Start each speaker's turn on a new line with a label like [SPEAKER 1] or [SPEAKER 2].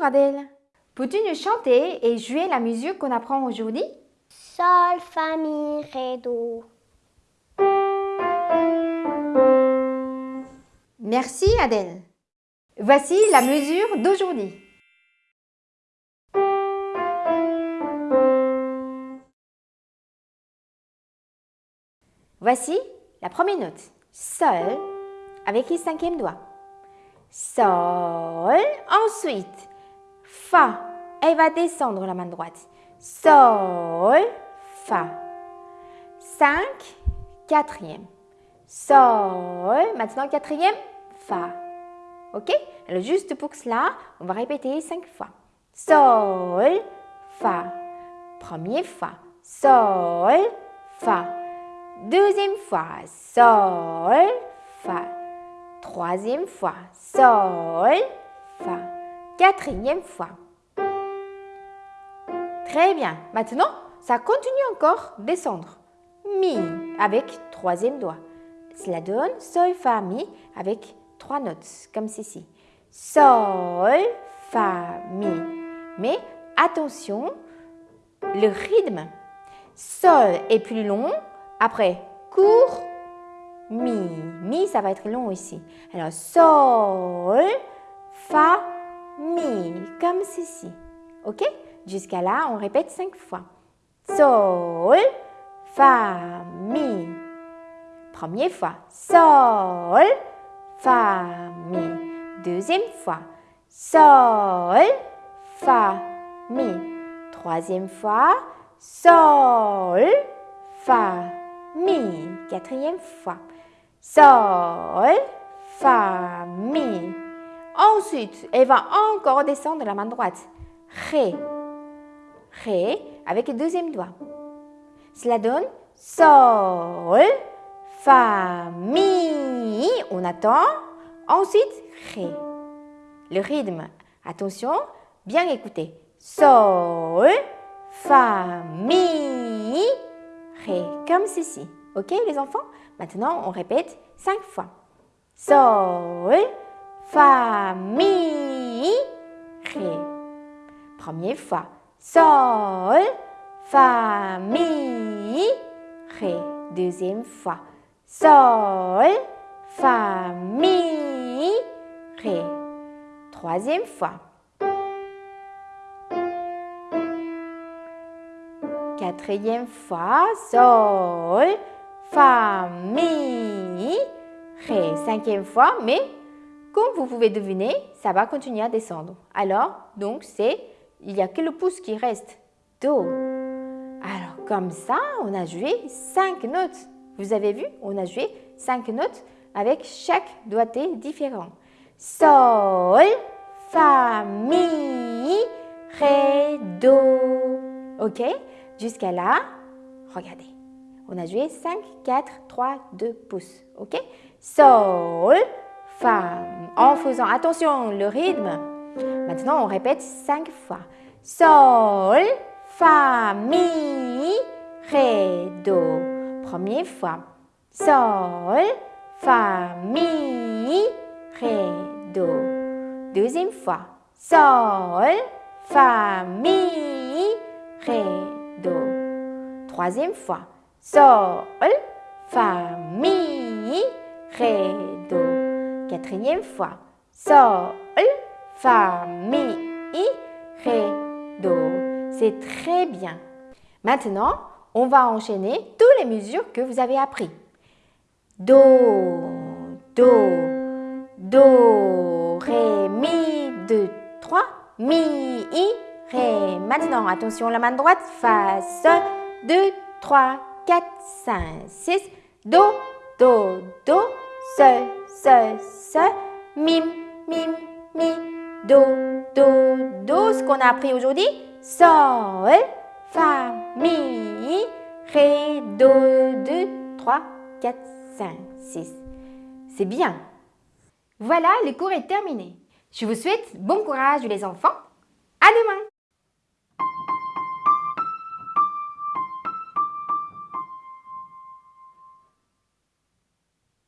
[SPEAKER 1] Bonjour Adèle. Peux-tu nous chanter et jouer la musique qu'on apprend aujourd'hui?
[SPEAKER 2] Sol, fa, mi, ré, do.
[SPEAKER 1] Merci Adèle. Voici la mesure d'aujourd'hui. Voici la première note. Sol avec le cinquième doigt. Sol. Ensuite, Fa. Elle va descendre la main droite. Sol, Fa. Cinq, quatrième. Sol. Maintenant, quatrième, Fa. Ok? Alors, juste pour cela, on va répéter cinq fois. Sol, Fa. Première fois. Sol, Fa. Deuxième fois. Sol, Fa. Troisième fois. Sol, Fa. Quatrième fois. Très bien. Maintenant, ça continue encore descendre. Mi avec troisième doigt. Cela donne Sol, Fa, Mi avec trois notes, comme ceci. Sol, Fa, Mi. Mais attention, le rythme. Sol est plus long, après court, Mi. Mi, ça va être long ici. Alors, Sol, Fa, Mi, comme ceci. OK? Jusqu'à là, on répète cinq fois. Sol, Fa, Mi. Première fois. Sol, Fa, Mi. Deuxième fois. Sol, Fa, Mi. Troisième fois. Sol, Fa, Mi. Quatrième fois. Sol, Fa, Mi. Ensuite, elle va encore descendre la main droite. Ré. Ré avec le deuxième doigt. Cela donne Sol, Fa, Mi. On attend. Ensuite, Ré. Le rythme. Attention, bien écouter. Sol, Fa, Mi, Ré. Comme ceci. Ok les enfants? Maintenant, on répète cinq fois. Sol, Fa, Mi, Ré. Première fois. Sol, Fa, Mi, Ré. Deuxième fois. Sol, Fa, Mi, Ré. Troisième fois. Quatrième fois. Sol, Fa, Mi, Ré. Cinquième fois, mais comme vous pouvez deviner, ça va continuer à descendre. Alors, donc, c'est, il n'y a que le pouce qui reste. Do. Alors, comme ça, on a joué cinq notes. Vous avez vu, on a joué cinq notes avec chaque doigté différent. Sol, Fa, Mi, Ré, Do. OK Jusqu'à là, regardez. On a joué 5, 4, 3, 2 pouces. OK Sol, Fa. En faisant attention le rythme. Maintenant, on répète 5 fois. Sol, Fa, Mi, Ré, Do. Première fois. Sol, Fa, Mi, Ré, Do. Deuxième fois. Sol, Fa, Mi, Ré, Do. Troisième fois. Sol, Fa, Mi, Ré, Do. Quatrième fois. Sol, Fa, Mi, Ré, Do. C'est très bien. Maintenant, on va enchaîner toutes les mesures que vous avez apprises. Do, Do, Do, Ré, Mi, 2, 3, Mi, I, Ré. Maintenant, attention, la main droite, Fa, Sol, 2, 3, 4, 5, 6, Do, Do, Do, Sol, Sol, Sol, Mim, Mim, Mi, Do, Do, Do. Ce qu'on a appris aujourd'hui, Sol, Fa, Mi, Ré, Do, 2, 3, 4, 5, 6. C'est bien. Voilà, le cours est terminé. Je vous souhaite bon courage les enfants.